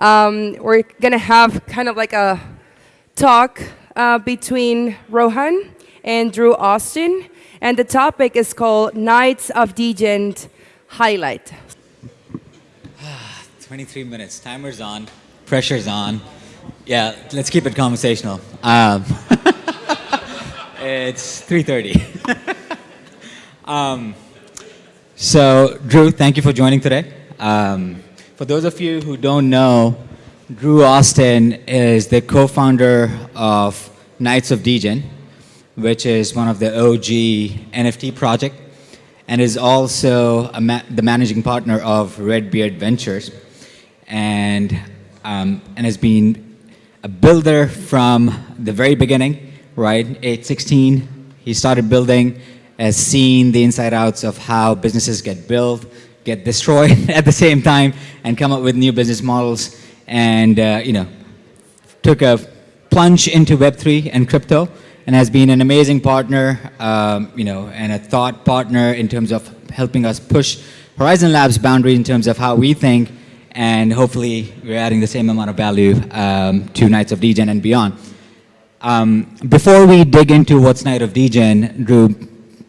Um, we're gonna have kind of like a talk uh, between Rohan and Drew Austin, and the topic is called Knights of Degen Highlight. 23 minutes. Timer's on. Pressure's on. Yeah, let's keep it conversational. Um, it's 3.30. um, so, Drew, thank you for joining today. Um, for those of you who don't know, Drew Austin is the co-founder of Knights of Degen, which is one of the OG NFT project, and is also ma the managing partner of Redbeard Ventures, and, um, and has been a builder from the very beginning, right? 816, he started building, has seen the inside outs of how businesses get built, get destroyed at the same time, and come up with new business models, and, uh, you know, took a plunge into Web3 and crypto, and has been an amazing partner, um, you know, and a thought partner in terms of helping us push Horizon Labs boundaries in terms of how we think, and hopefully we're adding the same amount of value um, to Knights of Degen and beyond. Um, before we dig into what's Knight of Degen, Drew,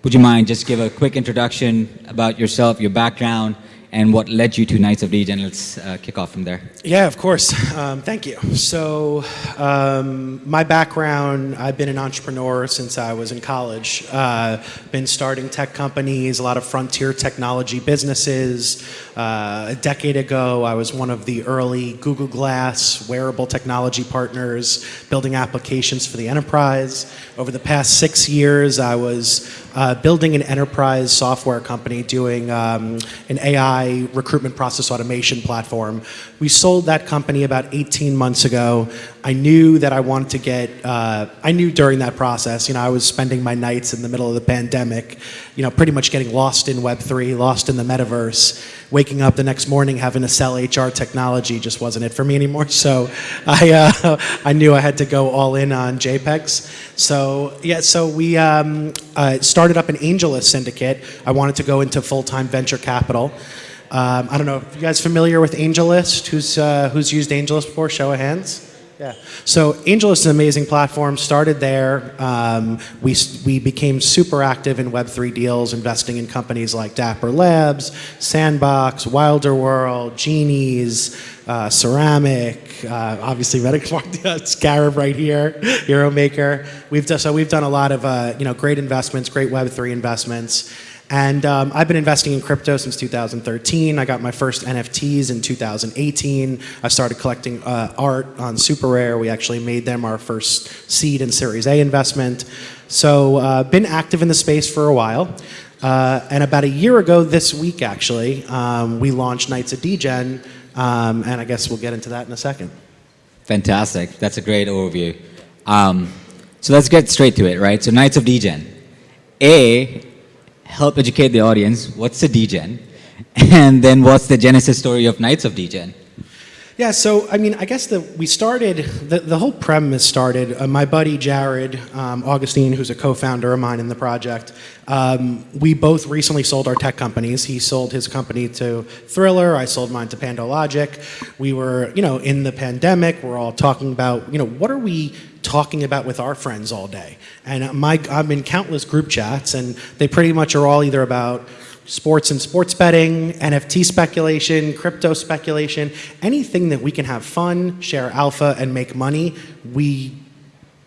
would you mind just give a quick introduction about yourself, your background, and what led you to Knights of Degen? Let's uh, kick off from there. Yeah, of course. Um, thank you. So, um, my background, I've been an entrepreneur since I was in college. Uh, been starting tech companies, a lot of frontier technology businesses. Uh, a decade ago, I was one of the early Google Glass wearable technology partners, building applications for the enterprise. Over the past six years, I was uh, building an enterprise software company doing um, an AI recruitment process automation platform. We sold that company about 18 months ago. I knew that I wanted to get, uh, I knew during that process, you know, I was spending my nights in the middle of the pandemic, you know, pretty much getting lost in Web3, lost in the metaverse, waking up the next morning having to sell HR technology just wasn't it for me anymore. So I, uh, I knew I had to go all in on JPEGs. So yeah, so we um, uh, started up an AngelList syndicate. I wanted to go into full-time venture capital. Um, I don't know, if you guys familiar with AngelList? Who's, uh, who's used AngelList before? Show of hands. Yeah. So AngelList is an amazing platform. Started there. Um, we, we became super active in Web3 deals, investing in companies like Dapper Labs, Sandbox, Wilder World, Genies, uh, Ceramic, uh, obviously Reddick Scarab right here, Hero Maker. We've done, so we've done a lot of uh, you know, great investments, great Web3 investments. And um, I've been investing in crypto since 2013. I got my first NFTs in 2018. I started collecting uh, art on Super Rare. We actually made them our first seed and Series A investment. So uh, been active in the space for a while. Uh, and about a year ago this week, actually, um, we launched Knights of Degen, um, and I guess we'll get into that in a second. Fantastic. That's a great overview. Um, so let's get straight to it, right? So Knights of Degen. A, help educate the audience. What's a degen? And then what's the genesis story of Knights of Degen? Yeah, so I mean, I guess the, we started, the, the whole premise started, uh, my buddy Jared um, Augustine, who's a co-founder of mine in the project, um, we both recently sold our tech companies. He sold his company to Triller, I sold mine to PandoLogic. We were, you know, in the pandemic, we're all talking about, you know, what are we talking about with our friends all day? And my, I'm in countless group chats, and they pretty much are all either about sports and sports betting, NFT speculation, crypto speculation, anything that we can have fun, share alpha, and make money, we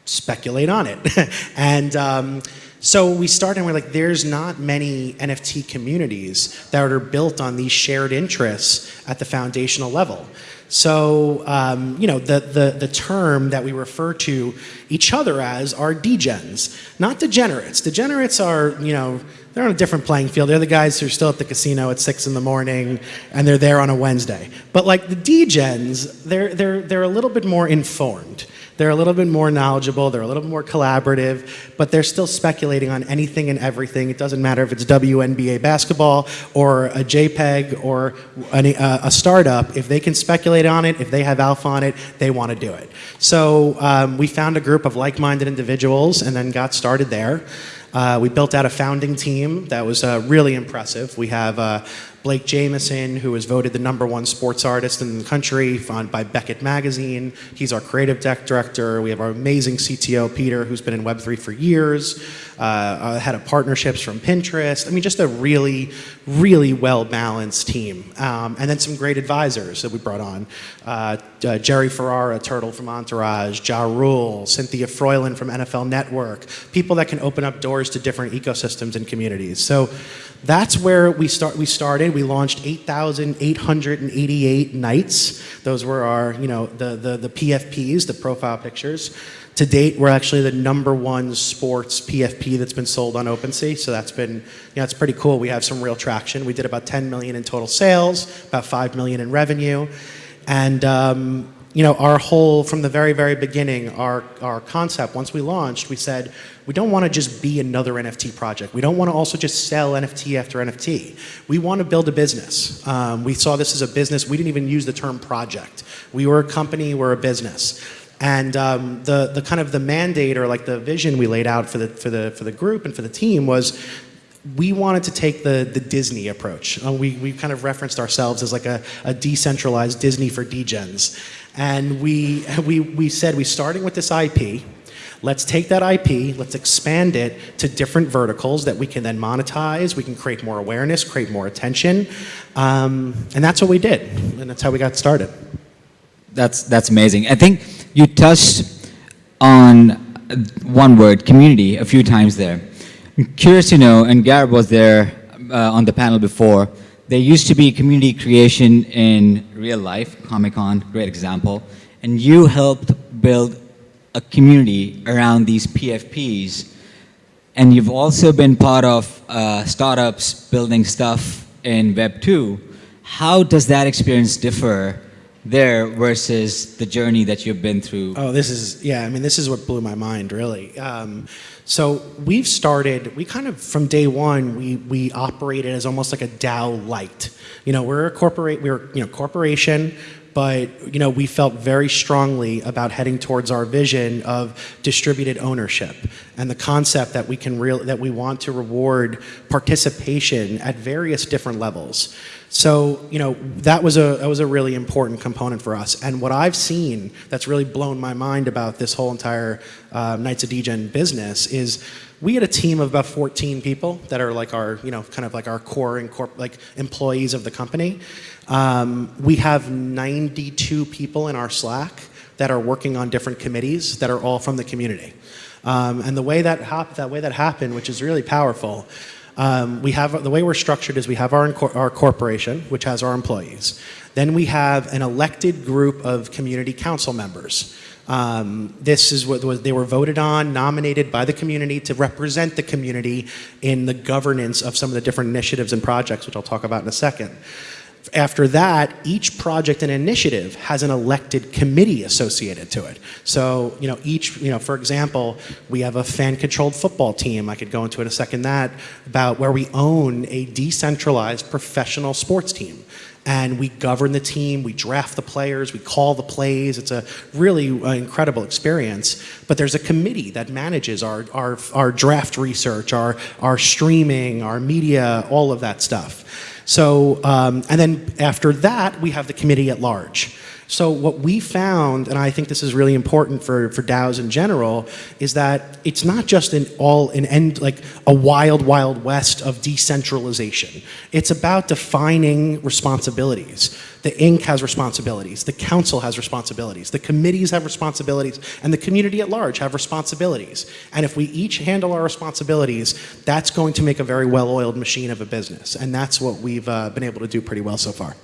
speculate on it. and um, so we started and we're like, there's not many NFT communities that are built on these shared interests at the foundational level. So, um, you know, the, the, the term that we refer to each other as are degens, not degenerates. Degenerates are, you know, they're on a different playing field. They're the guys who are still at the casino at six in the morning and they're there on a Wednesday. But like the degens, they're, they're, they're a little bit more informed. They're a little bit more knowledgeable, they're a little bit more collaborative, but they're still speculating on anything and everything. It doesn't matter if it's WNBA basketball or a JPEG or uh, a startup. If they can speculate on it, if they have alpha on it, they want to do it. So um, we found a group of like-minded individuals and then got started there. Uh, we built out a founding team that was uh, really impressive. We have uh, Blake Jamieson, who was voted the number one sports artist in the country by Beckett Magazine. He's our creative deck director. We have our amazing CTO, Peter, who's been in Web3 for years, uh, uh, head of partnerships from Pinterest. I mean, just a really, really well balanced team. Um, and then some great advisors that we brought on uh, uh, Jerry Ferrara, Turtle from Entourage, Ja Rule, Cynthia Frelund from NFL Network, people that can open up doors to different ecosystems and communities. So that's where we start. We started. We launched 8,888 Knights. Those were our, you know, the, the the PFPs, the profile pictures. To date, we're actually the number one sports PFP that's been sold on OpenSea. So that's been, you know, it's pretty cool. We have some real traction. We did about 10 million in total sales, about 5 million in revenue, and um, you know, our whole, from the very, very beginning, our, our concept, once we launched, we said, we don't want to just be another NFT project. We don't want to also just sell NFT after NFT. We want to build a business. Um, we saw this as a business. We didn't even use the term project. We were a company, we're a business. And um, the, the kind of the mandate or like the vision we laid out for the, for the, for the group and for the team was we wanted to take the, the Disney approach. Uh, we, we kind of referenced ourselves as like a, a decentralized Disney for degens. And we, we, we said, we're starting with this IP. Let's take that IP, let's expand it to different verticals that we can then monetize. We can create more awareness, create more attention. Um, and that's what we did. And that's how we got started. That's, that's amazing. I think you touched on one word, community, a few times there. I'm curious to know, and Gareb was there uh, on the panel before, there used to be community creation in real life, Comic-Con, great example, and you helped build a community around these PFPs, and you've also been part of uh, startups building stuff in Web 2. How does that experience differ there versus the journey that you've been through? Oh, this is, yeah, I mean, this is what blew my mind, really. Um, so we've started, we kind of, from day one, we, we operated as almost like a DAO light. You know, we're a corporate, we're, you know, corporation, but you know we felt very strongly about heading towards our vision of distributed ownership and the concept that we can real that we want to reward participation at various different levels. So you know that was a that was a really important component for us. And what I've seen that's really blown my mind about this whole entire uh, Knights of Degen business is we had a team of about 14 people that are like our, you know, kind of like our core and like employees of the company. Um, we have 92 people in our Slack that are working on different committees that are all from the community. Um, and the way that, hap that way that happened, which is really powerful, um, we have the way we're structured is we have our, our corporation, which has our employees. Then we have an elected group of community council members. Um, this is what they were voted on, nominated by the community to represent the community in the governance of some of the different initiatives and projects, which I'll talk about in a second. After that, each project and initiative has an elected committee associated to it. So, you know, each, you know, for example, we have a fan-controlled football team, I could go into it a second that, about where we own a decentralized professional sports team and we govern the team, we draft the players, we call the plays. It's a really uh, incredible experience. But there's a committee that manages our, our, our draft research, our, our streaming, our media, all of that stuff. So, um, and then after that, we have the committee at large. So what we found, and I think this is really important for, for DAOs in general, is that it's not just an all an end like a wild, wild west of decentralization. It's about defining responsibilities. The Inc. has responsibilities, the council has responsibilities, the committees have responsibilities, and the community at large have responsibilities. And if we each handle our responsibilities, that's going to make a very well-oiled machine of a business. And that's what we've uh, been able to do pretty well so far.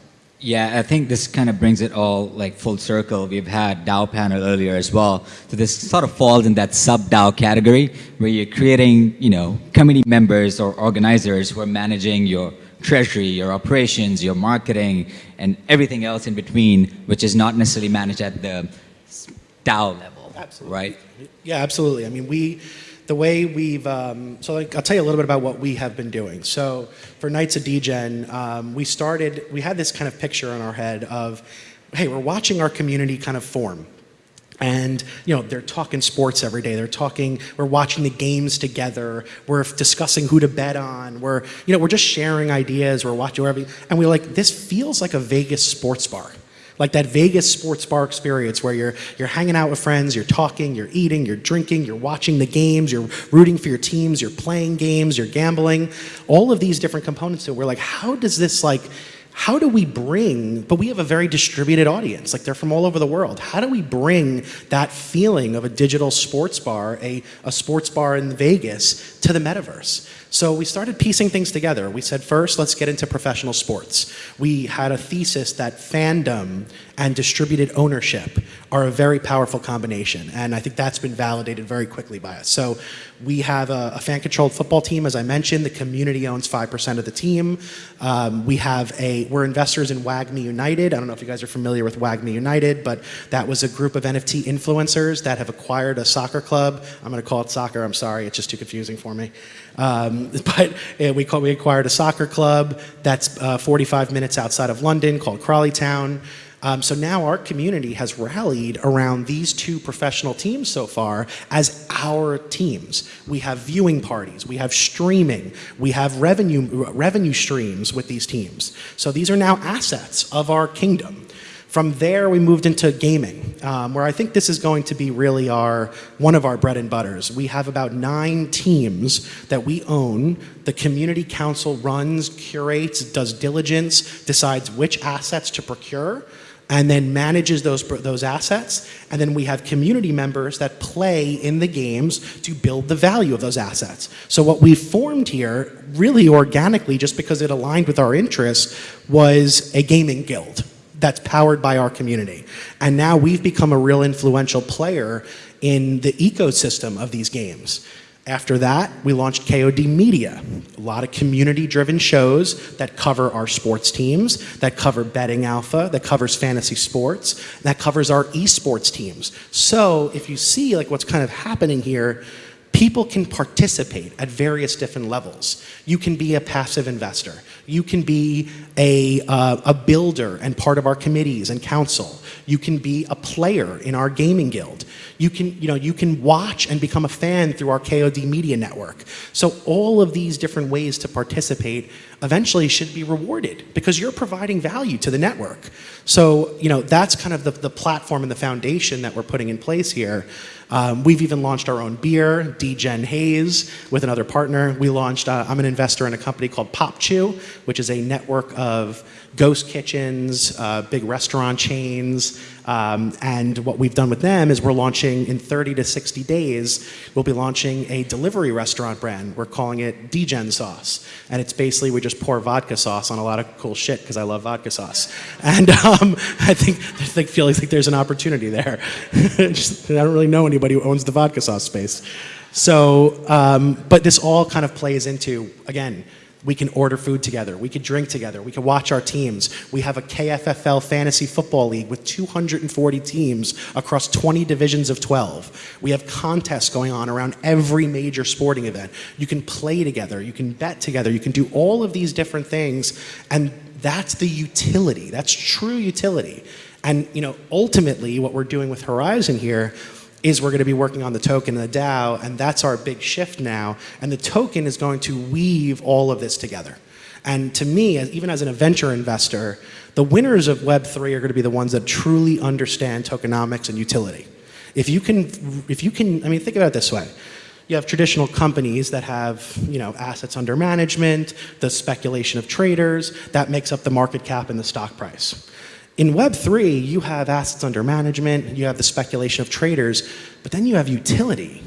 Yeah, I think this kind of brings it all like full circle. We've had DAO panel earlier as well. So this sort of falls in that sub DAO category where you're creating, you know, committee members or organizers who are managing your treasury, your operations, your marketing, and everything else in between, which is not necessarily managed at the DAO level, absolutely. right? Yeah, absolutely. I mean, we, the way we've, um, so like, I'll tell you a little bit about what we have been doing. So for Knights of Degen, um, we started, we had this kind of picture in our head of, hey, we're watching our community kind of form. and you know they're talking sports every day. They're talking we're watching the games together. We're discussing who to bet on. We're you know we're just sharing ideas. We're watching whatever. And we're like this feels like a vegas sports bar like that vegas sports bar experience where you're you're hanging out with friends you're talking you're eating you're drinking you're watching the games you're rooting for your teams you're playing games you're gambling all of these different components so we're like how does this like how do we bring, but we have a very distributed audience, like they're from all over the world. How do we bring that feeling of a digital sports bar, a, a sports bar in Vegas, to the metaverse? So we started piecing things together. We said, first, let's get into professional sports. We had a thesis that fandom and distributed ownership are a very powerful combination. And I think that's been validated very quickly by us. So we have a, a fan-controlled football team, as I mentioned. The community owns 5% of the team. Um, we have a, we're investors in WAGMI United. I don't know if you guys are familiar with WAGMI United, but that was a group of NFT influencers that have acquired a soccer club. I'm going to call it soccer. I'm sorry. It's just too confusing for me. Um, but uh, we, call, we acquired a soccer club that's uh, 45 minutes outside of London called Crawley Town. Um, so now our community has rallied around these two professional teams so far as our teams. We have viewing parties, we have streaming, we have revenue, revenue streams with these teams. So these are now assets of our kingdom. From there, we moved into gaming, um, where I think this is going to be really our one of our bread and butters. We have about nine teams that we own. The community council runs, curates, does diligence, decides which assets to procure, and then manages those, those assets. And then we have community members that play in the games to build the value of those assets. So what we formed here, really organically, just because it aligned with our interests, was a gaming guild that's powered by our community. And now we've become a real influential player in the ecosystem of these games. After that, we launched KOD Media, a lot of community-driven shows that cover our sports teams, that cover betting alpha, that covers fantasy sports, that covers our esports teams. So if you see like what's kind of happening here, people can participate at various different levels. You can be a passive investor. You can be a, uh, a builder and part of our committees and council. You can be a player in our gaming guild. You can, you know, you can watch and become a fan through our KOD media network. So all of these different ways to participate eventually should be rewarded because you're providing value to the network. So, you know, that's kind of the, the platform and the foundation that we're putting in place here. Um, we've even launched our own beer, DGen Haze, with another partner. We launched, uh, I'm an investor in a company called PopChew, which is a network of ghost kitchens, uh, big restaurant chains, um, and what we've done with them is we're launching in 30 to 60 days, we'll be launching a delivery restaurant brand. We're calling it DGen Sauce. And it's basically we just pour vodka sauce on a lot of cool shit because I love vodka sauce. And um, I think I think feels like there's an opportunity there. just, I don't really know anybody who owns the vodka sauce space. So, um, but this all kind of plays into, again, we can order food together. We can drink together. We can watch our teams. We have a KFFL fantasy football league with 240 teams across 20 divisions of 12. We have contests going on around every major sporting event. You can play together. You can bet together. You can do all of these different things. And that's the utility. That's true utility. And you know, ultimately, what we're doing with Horizon here is we're going to be working on the token and the DAO, and that's our big shift now. And the token is going to weave all of this together. And to me, even as an venture investor, the winners of Web3 are going to be the ones that truly understand tokenomics and utility. If you can, if you can, I mean, think about it this way. You have traditional companies that have, you know, assets under management, the speculation of traders, that makes up the market cap and the stock price. In Web3, you have assets under management, you have the speculation of traders, but then you have utility.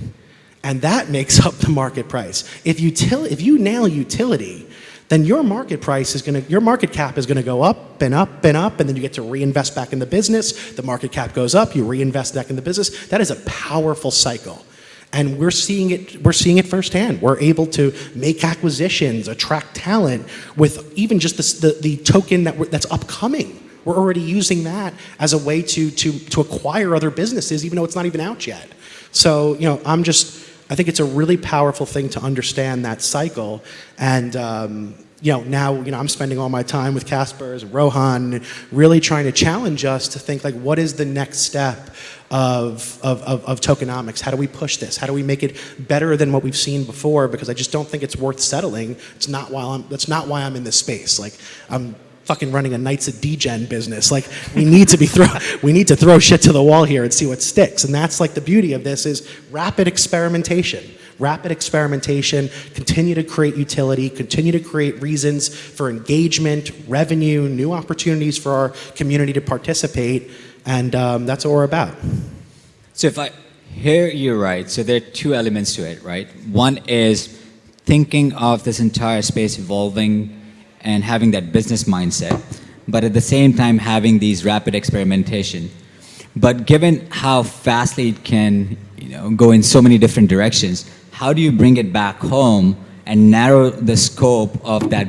And that makes up the market price. If, util if you nail utility, then your market price is going to, your market cap is going to go up and up and up, and then you get to reinvest back in the business. The market cap goes up, you reinvest back in the business. That is a powerful cycle. And we're seeing it, we're seeing it firsthand. We're able to make acquisitions, attract talent with even just the, the, the token that that's upcoming. We're already using that as a way to, to, to acquire other businesses, even though it's not even out yet. So, you know, I'm just, I think it's a really powerful thing to understand that cycle. And, um, you know, now, you know, I'm spending all my time with Caspers, Rohan, really trying to challenge us to think like, what is the next step of, of, of, of, tokenomics? How do we push this? How do we make it better than what we've seen before? Because I just don't think it's worth settling. It's not why I'm, that's not why I'm in this space. Like, I'm fucking running a Knights of Degen business. Like we need to be throw we need to throw shit to the wall here and see what sticks. And that's like the beauty of this is rapid experimentation. Rapid experimentation, continue to create utility, continue to create reasons for engagement, revenue, new opportunities for our community to participate, and um, that's what we're about. So if I hear you right, so there are two elements to it, right? One is thinking of this entire space evolving and having that business mindset, but at the same time having these rapid experimentation. But given how fastly it can you know, go in so many different directions, how do you bring it back home and narrow the scope of that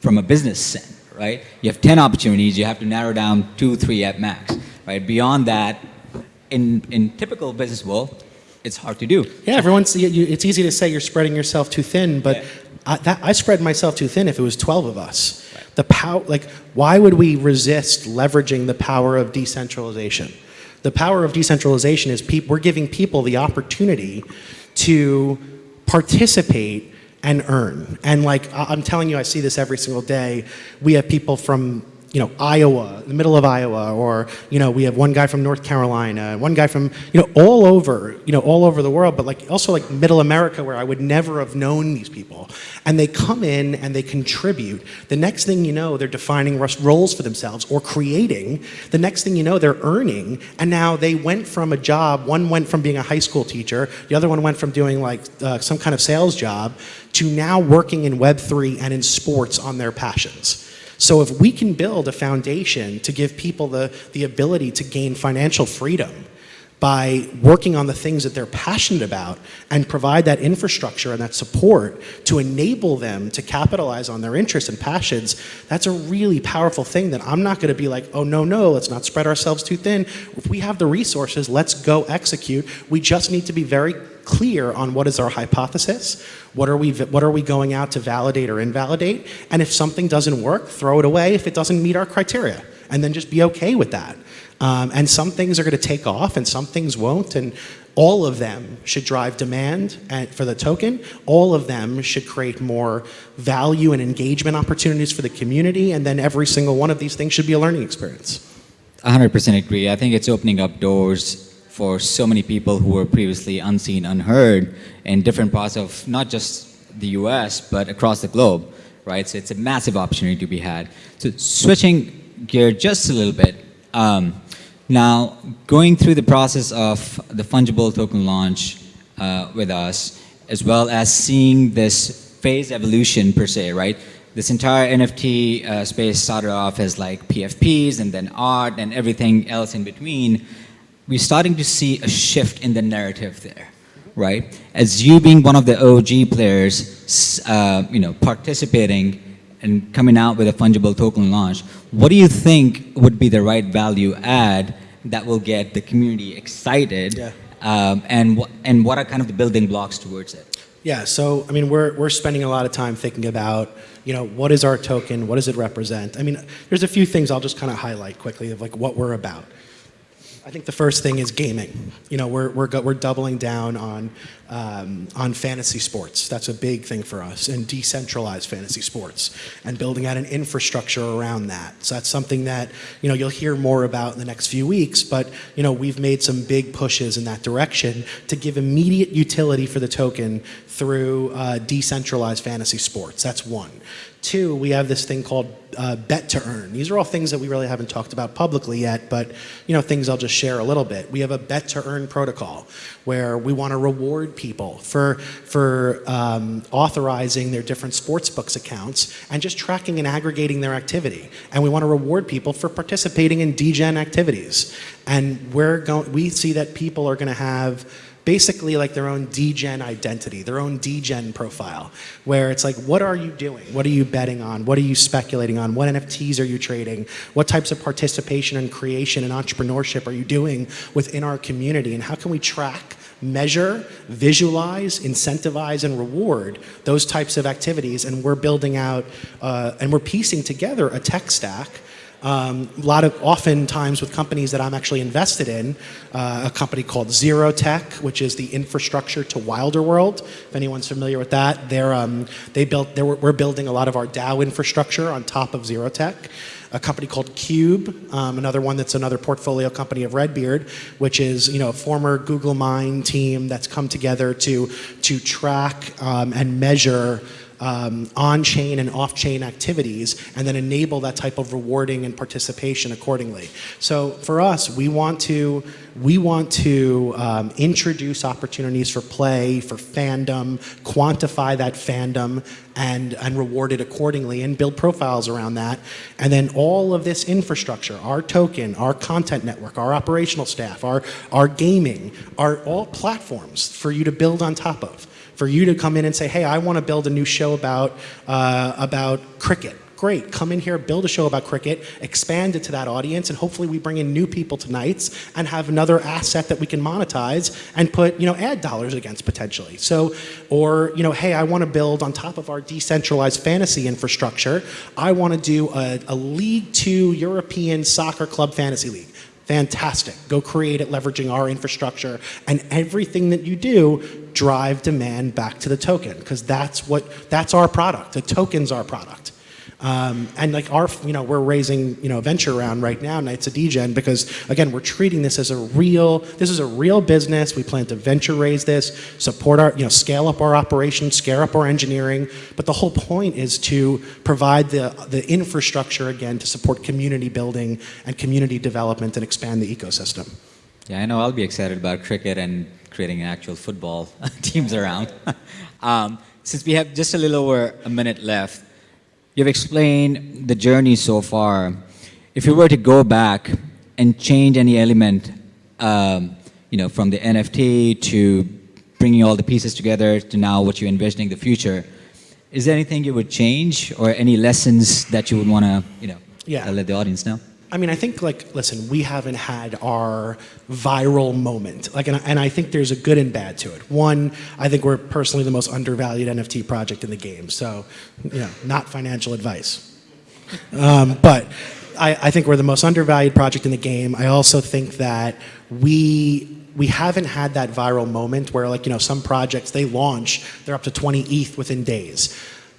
from a business sense, right? You have 10 opportunities, you have to narrow down two, three at max, right? Beyond that, in, in typical business world, it's hard to do. Yeah, everyone's, it's easy to say you're spreading yourself too thin, but yeah. I, that, I spread myself too thin if it was 12 of us. Right. The power, like, why would we resist leveraging the power of decentralization? The power of decentralization is we're giving people the opportunity to participate and earn. And like, I'm telling you, I see this every single day. We have people from you know, Iowa, the middle of Iowa, or, you know, we have one guy from North Carolina, one guy from, you know, all over, you know, all over the world, but like also like middle America where I would never have known these people. And they come in and they contribute. The next thing you know, they're defining roles for themselves or creating. The next thing you know, they're earning. And now they went from a job, one went from being a high school teacher, the other one went from doing like uh, some kind of sales job to now working in Web3 and in sports on their passions. So if we can build a foundation to give people the, the ability to gain financial freedom by working on the things that they're passionate about and provide that infrastructure and that support to enable them to capitalize on their interests and passions, that's a really powerful thing that I'm not gonna be like, oh no, no, let's not spread ourselves too thin. If we have the resources, let's go execute. We just need to be very clear on what is our hypothesis, what are we, what are we going out to validate or invalidate, and if something doesn't work, throw it away if it doesn't meet our criteria, and then just be okay with that. Um, and some things are going to take off and some things won't, and all of them should drive demand for the token. All of them should create more value and engagement opportunities for the community, and then every single one of these things should be a learning experience. 100% agree. I think it's opening up doors for so many people who were previously unseen, unheard in different parts of not just the US, but across the globe, right? So it's a massive opportunity to be had. So switching gear just a little bit, um, now going through the process of the fungible token launch uh, with us, as well as seeing this phase evolution per se, right? This entire NFT uh, space started off as like PFPs and then art and everything else in between we're starting to see a shift in the narrative there, right? As you being one of the OG players, uh, you know, participating and coming out with a fungible token launch, what do you think would be the right value add that will get the community excited? Yeah. Um, and, and what are kind of the building blocks towards it? Yeah, so I mean, we're, we're spending a lot of time thinking about, you know, what is our token? What does it represent? I mean, there's a few things I'll just kind of highlight quickly of like what we're about. I think the first thing is gaming. You know, we're, we're, we're doubling down on, um, on fantasy sports. That's a big thing for us, and decentralized fantasy sports, and building out an infrastructure around that. So that's something that, you know, you'll hear more about in the next few weeks, but, you know, we've made some big pushes in that direction to give immediate utility for the token through uh, decentralized fantasy sports. That's one. Two, we have this thing called uh, bet to earn. These are all things that we really haven't talked about publicly yet, but you know things I'll just share a little bit. We have a bet to earn protocol where we want to reward people for for um, authorizing their different sports books accounts and just tracking and aggregating their activity. And we want to reward people for participating in degen activities. And we're going. We see that people are going to have basically like their own degen identity, their own degen profile, where it's like, what are you doing? What are you betting on? What are you speculating on? What NFTs are you trading? What types of participation and creation and entrepreneurship are you doing within our community? And how can we track measure, visualize, incentivize, and reward those types of activities. And we're building out uh, and we're piecing together a tech stack um, a lot of oftentimes with companies that I'm actually invested in, uh, a company called Zero Tech, which is the infrastructure to Wilder World. If anyone's familiar with that, they're um, they built. They're, we're building a lot of our DAO infrastructure on top of Zero Tech. A company called Cube, um, another one that's another portfolio company of Redbeard, which is you know a former Google Mine team that's come together to to track um, and measure um, on-chain and off-chain activities and then enable that type of rewarding and participation accordingly. So for us, we want to, we want to um, introduce opportunities for play, for fandom, quantify that fandom and, and reward it accordingly and build profiles around that. And then all of this infrastructure, our token, our content network, our operational staff, our, our gaming, are all platforms for you to build on top of for you to come in and say, hey, I want to build a new show about, uh, about cricket. Great, come in here, build a show about cricket, expand it to that audience, and hopefully we bring in new people to Knights and have another asset that we can monetize and put, you know, ad dollars against potentially. So, or, you know, hey, I want to build on top of our decentralized fantasy infrastructure, I want to do a, a League Two European Soccer Club Fantasy League. Fantastic. Go create it leveraging our infrastructure and everything that you do drive demand back to the token because that's what that's our product. The token's our product. Um, and like our, you know, we're raising, you know, a venture round right now, Knights of Degen, because again, we're treating this as a real, this is a real business. We plan to venture raise this, support our, you know, scale up our operations, scale up our engineering. But the whole point is to provide the, the infrastructure again to support community building and community development and expand the ecosystem. Yeah, I know I'll be excited about cricket and creating actual football teams around. um, since we have just a little over a minute left, You've explained the journey so far. If you were to go back and change any element, um, you know, from the NFT to bringing all the pieces together to now what you're envisioning the future, is there anything you would change or any lessons that you would want to, you know, yeah. let the audience know? I mean, I think like, listen, we haven't had our viral moment. Like, and I, and I, think there's a good and bad to it. One, I think we're personally the most undervalued NFT project in the game. So, you know, not financial advice. Um, but I, I think we're the most undervalued project in the game. I also think that we we haven't had that viral moment where like, you know, some projects they launch, they're up to 20 ETH within days.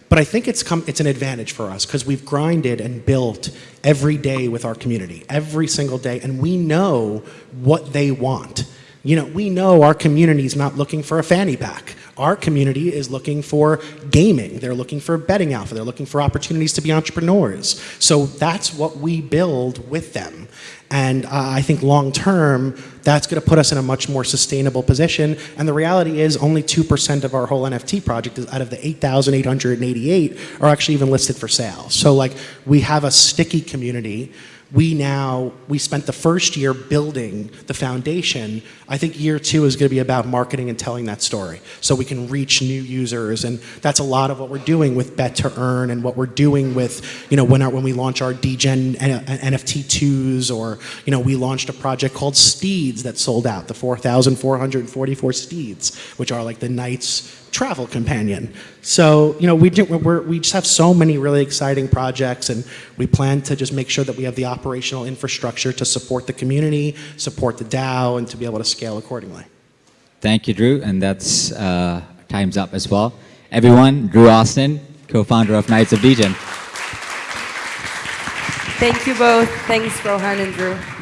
But I think it's, come, it's an advantage for us because we've grinded and built every day with our community, every single day, and we know what they want. You know, we know our community is not looking for a fanny pack. Our community is looking for gaming. They're looking for betting alpha. They're looking for opportunities to be entrepreneurs. So that's what we build with them. And uh, I think long term, that's going to put us in a much more sustainable position. And the reality is only 2% of our whole NFT project is out of the 8,888 are actually even listed for sale. So like we have a sticky community we now, we spent the first year building the foundation. I think year two is going to be about marketing and telling that story so we can reach new users. And that's a lot of what we're doing with Bet to Earn and what we're doing with, you know, when, our, when we launch our DGen NFT2s or, you know, we launched a project called Steeds that sold out, the 4,444 Steeds, which are like the Knights travel companion. So, you know, we, do, we just have so many really exciting projects and we plan to just make sure that we have the operational infrastructure to support the community, support the DAO, and to be able to scale accordingly. Thank you, Drew, and that's uh, time's up as well. Everyone, Drew Austin, co-founder of Knights of Degen. Thank you both. Thanks, Rohan and Drew.